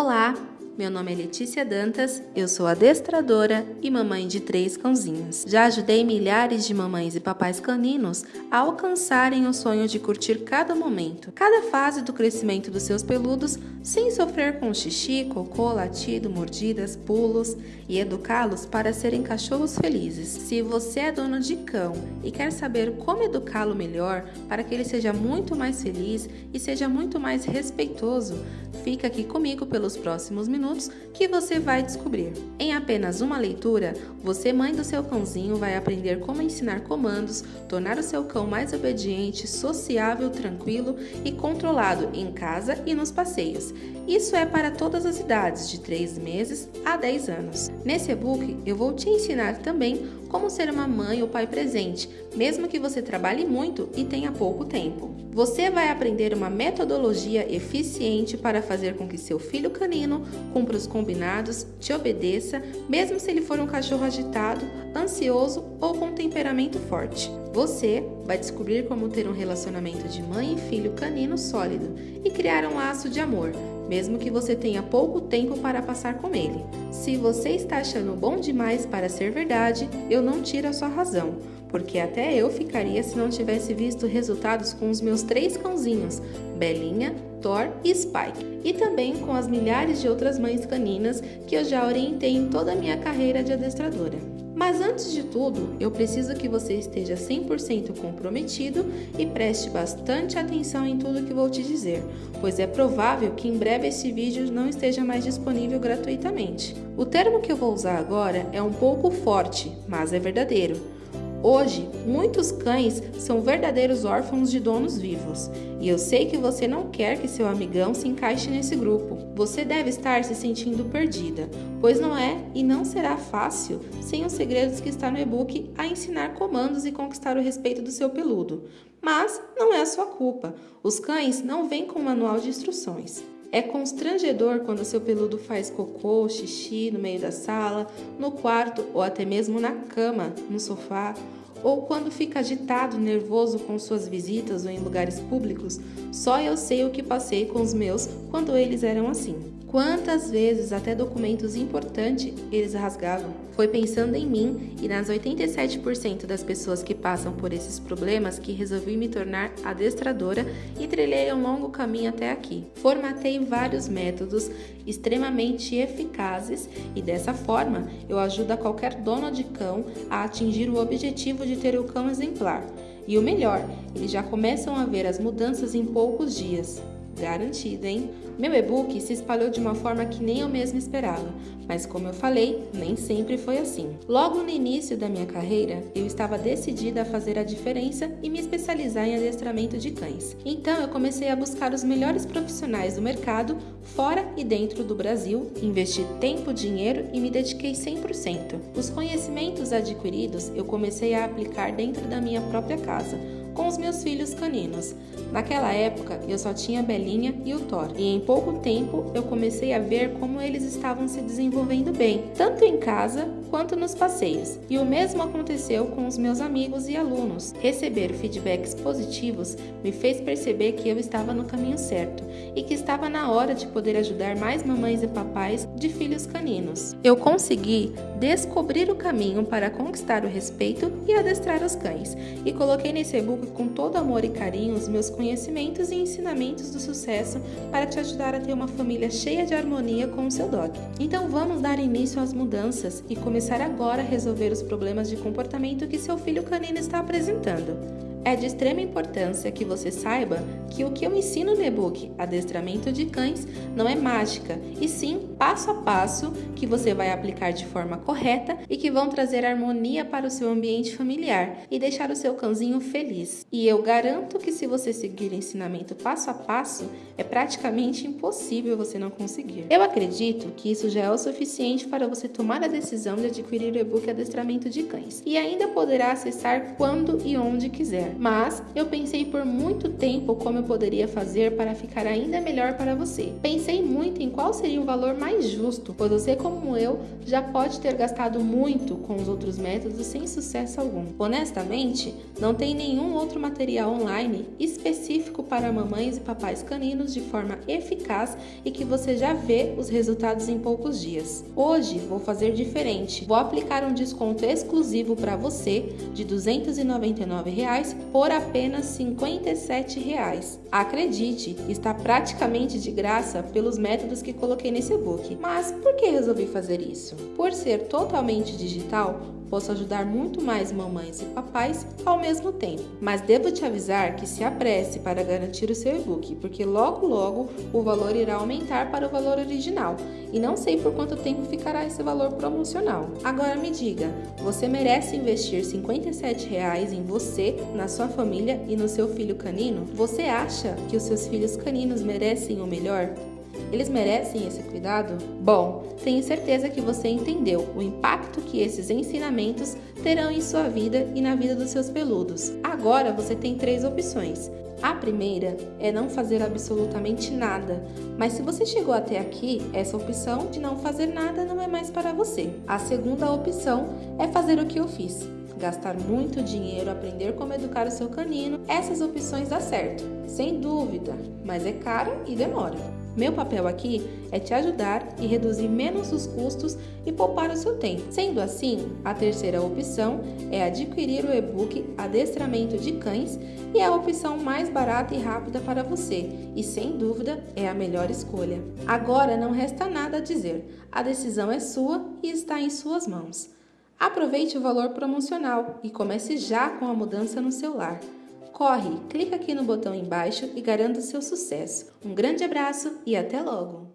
Olá, meu nome é Letícia Dantas, eu sou adestradora e mamãe de três cãozinhos. Já ajudei milhares de mamães e papais caninos a alcançarem o sonho de curtir cada momento, cada fase do crescimento dos seus peludos, sem sofrer com xixi, cocô, latido, mordidas, pulos e educá-los para serem cachorros felizes. Se você é dono de cão e quer saber como educá-lo melhor para que ele seja muito mais feliz e seja muito mais respeitoso, fica aqui comigo pelos próximos minutos minutos que você vai descobrir. Em apenas uma leitura, você, mãe do seu cãozinho, vai aprender como ensinar comandos, tornar o seu cão mais obediente, sociável, tranquilo e controlado em casa e nos passeios. Isso é para todas as idades, de 3 meses a 10 anos. Nesse e-book, eu vou te ensinar também como ser uma mãe ou pai presente, mesmo que você trabalhe muito e tenha pouco tempo. Você vai aprender uma metodologia eficiente para fazer com que seu filho canino cumpra os combinados, te obedeça, mesmo se ele for um cachorro agitado, ansioso ou com temperamento forte. Você vai descobrir como ter um relacionamento de mãe e filho canino sólido e criar um laço de amor, mesmo que você tenha pouco tempo para passar com ele. Se você está achando bom demais para ser verdade, eu não tiro a sua razão porque até eu ficaria se não tivesse visto resultados com os meus três cãozinhos, Belinha, Thor e Spike, e também com as milhares de outras mães caninas que eu já orientei em toda a minha carreira de adestradora. Mas antes de tudo, eu preciso que você esteja 100% comprometido e preste bastante atenção em tudo que vou te dizer, pois é provável que em breve esse vídeo não esteja mais disponível gratuitamente. O termo que eu vou usar agora é um pouco forte, mas é verdadeiro. Hoje, muitos cães são verdadeiros órfãos de donos vivos, e eu sei que você não quer que seu amigão se encaixe nesse grupo. Você deve estar se sentindo perdida, pois não é e não será fácil sem os segredos que está no e-book a ensinar comandos e conquistar o respeito do seu peludo. Mas não é a sua culpa. Os cães não vêm com um manual de instruções. É constrangedor quando seu peludo faz cocô, xixi no meio da sala, no quarto ou até mesmo na cama, no sofá, ou quando fica agitado, nervoso com suas visitas ou em lugares públicos. Só eu sei o que passei com os meus quando eles eram assim. Quantas vezes até documentos importantes eles rasgavam? Foi pensando em mim e nas 87% das pessoas que passam por esses problemas que resolvi me tornar adestradora e trilhei um longo caminho até aqui. Formatei vários métodos extremamente eficazes e dessa forma eu ajudo a qualquer dono de cão a atingir o objetivo de ter o cão exemplar. E o melhor, eles já começam a ver as mudanças em poucos dias. Garantido, hein? Meu e-book se espalhou de uma forma que nem eu mesma esperava, mas como eu falei, nem sempre foi assim. Logo no início da minha carreira, eu estava decidida a fazer a diferença e me especializar em adestramento de cães. Então eu comecei a buscar os melhores profissionais do mercado, fora e dentro do Brasil, investi tempo, dinheiro e me dediquei 100%. Os conhecimentos adquiridos eu comecei a aplicar dentro da minha própria casa com os meus filhos caninos. Naquela época, eu só tinha Belinha e o Thor, e em pouco tempo eu comecei a ver como eles estavam se desenvolvendo bem, tanto em casa quanto nos passeios. E o mesmo aconteceu com os meus amigos e alunos. Receber feedbacks positivos me fez perceber que eu estava no caminho certo e que estava na hora de poder ajudar mais mamães e papais de filhos caninos. Eu consegui descobrir o caminho para conquistar o respeito e adestrar os cães, e coloquei nesse e-book com todo amor e carinho os meus conhecimentos e ensinamentos do sucesso para te ajudar a ter uma família cheia de harmonia com o seu dog. Então vamos dar início às mudanças e começar agora a resolver os problemas de comportamento que seu filho canino está apresentando. É de extrema importância que você saiba que o que eu ensino no e-book Adestramento de Cães não é mágica, e sim passo a passo que você vai aplicar de forma correta e que vão trazer harmonia para o seu ambiente familiar e deixar o seu cãozinho feliz. E eu garanto que se você seguir o ensinamento passo a passo, é praticamente impossível você não conseguir. Eu acredito que isso já é o suficiente para você tomar a decisão de adquirir o e-book Adestramento de Cães e ainda poderá acessar quando e onde quiser mas eu pensei por muito tempo como eu poderia fazer para ficar ainda melhor para você. Pensei muito em qual seria o valor mais justo, pois você, como eu, já pode ter gastado muito com os outros métodos sem sucesso algum. Honestamente, não tem nenhum outro material online específico para mamães e papais caninos de forma eficaz e que você já vê os resultados em poucos dias. Hoje vou fazer diferente. Vou aplicar um desconto exclusivo para você de 299 reais por apenas 57 reais. Acredite, está praticamente de graça pelos métodos que coloquei nesse e-book. Mas por que resolvi fazer isso? Por ser totalmente digital, posso ajudar muito mais mamães e papais ao mesmo tempo. Mas devo te avisar que se apresse para garantir o seu e-book, porque logo logo o valor irá aumentar para o valor original e não sei por quanto tempo ficará esse valor promocional. Agora me diga, você merece investir 57 reais em você, na sua família e no seu filho canino? Você acha que os seus filhos caninos merecem o melhor? Eles merecem esse cuidado? Bom, tenho certeza que você entendeu o impacto que esses ensinamentos terão em sua vida e na vida dos seus peludos. Agora você tem três opções. A primeira é não fazer absolutamente nada, mas se você chegou até aqui, essa opção de não fazer nada não é mais para você. A segunda opção é fazer o que eu fiz. Gastar muito dinheiro, aprender como educar o seu canino, essas opções dá certo, sem dúvida, mas é cara e demora. Meu papel aqui é te ajudar e reduzir menos os custos e poupar o seu tempo. Sendo assim, a terceira opção é adquirir o e-book Adestramento de Cães e é a opção mais barata e rápida para você e sem dúvida é a melhor escolha. Agora não resta nada a dizer, a decisão é sua e está em suas mãos. Aproveite o valor promocional e comece já com a mudança no seu lar. Corre, clica aqui no botão embaixo e garanta o seu sucesso. Um grande abraço e até logo!